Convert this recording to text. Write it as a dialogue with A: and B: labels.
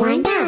A: Wind up.